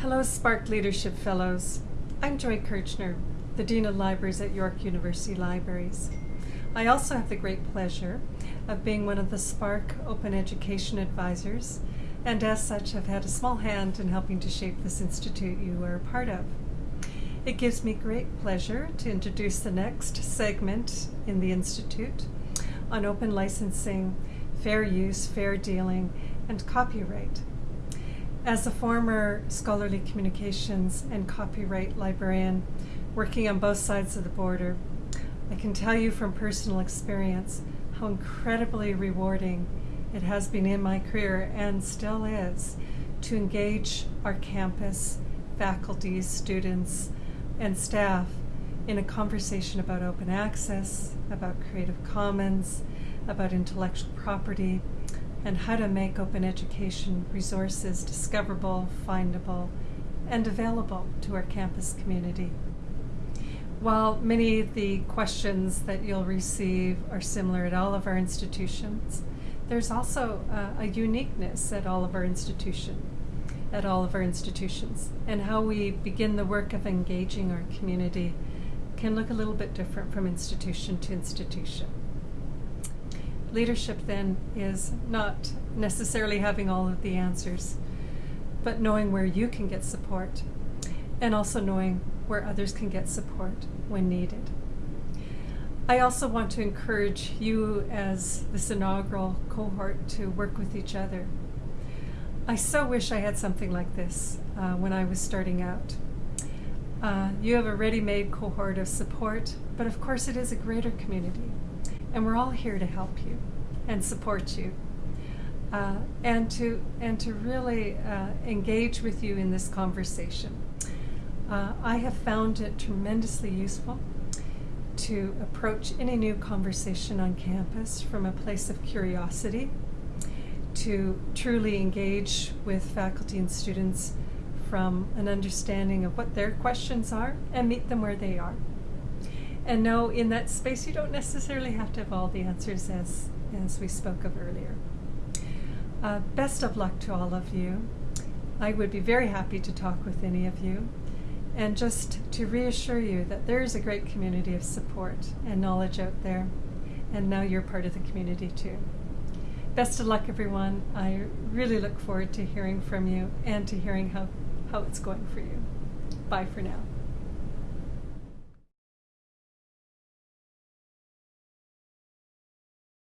Hello, Spark Leadership Fellows. I'm Joy Kirchner, the Dean of Libraries at York University Libraries. I also have the great pleasure of being one of the Spark Open Education Advisors, and as such have had a small hand in helping to shape this institute you are a part of. It gives me great pleasure to introduce the next segment in the Institute on open licensing, fair use, fair dealing, and copyright. As a former scholarly communications and copyright librarian working on both sides of the border, I can tell you from personal experience how incredibly rewarding it has been in my career and still is to engage our campus, faculty, students, and staff in a conversation about open access, about Creative Commons, about intellectual property, and how to make open education resources discoverable, findable, and available to our campus community. While many of the questions that you'll receive are similar at all of our institutions, there's also uh, a uniqueness at all of our institution, at all of our institutions, and how we begin the work of engaging our community can look a little bit different from institution to institution. Leadership then is not necessarily having all of the answers, but knowing where you can get support and also knowing where others can get support when needed. I also want to encourage you as this inaugural cohort to work with each other. I so wish I had something like this uh, when I was starting out. Uh, you have a ready-made cohort of support, but of course it is a greater community and we're all here to help you and support you. Uh, and to and to really uh, engage with you in this conversation. Uh, I have found it tremendously useful to approach any new conversation on campus from a place of curiosity, to truly engage with faculty and students from an understanding of what their questions are and meet them where they are and know in that space you don't necessarily have to have all the answers as, as we spoke of earlier. Uh, best of luck to all of you. I would be very happy to talk with any of you and just to reassure you that there is a great community of support and knowledge out there and now you're part of the community too. Best of luck everyone. I really look forward to hearing from you and to hearing how, how it's going for you. Bye for now.